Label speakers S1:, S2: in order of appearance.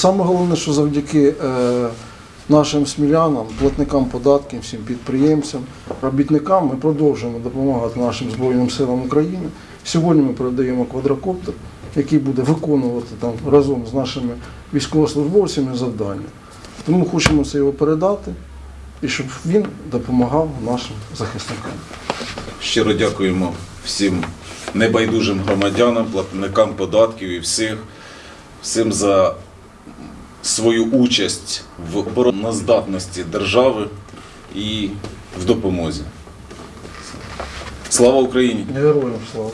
S1: Саме головне, що завдяки е, нашим смілянам, платникам податків, всім підприємцям, робітникам ми продовжуємо допомагати нашим Збройним силам України. Сьогодні ми передаємо квадрокоптер, який буде виконувати там разом з нашими військовослужбовцями завдання. Тому хочемо це його передати і щоб він допомагав нашим захисникам.
S2: Щиро дякуємо всім небайдужим громадянам, платникам податків і всіх, всім за свою участь в обороноздатності держави і в допомозі. Слава Україні!
S1: Героям слава!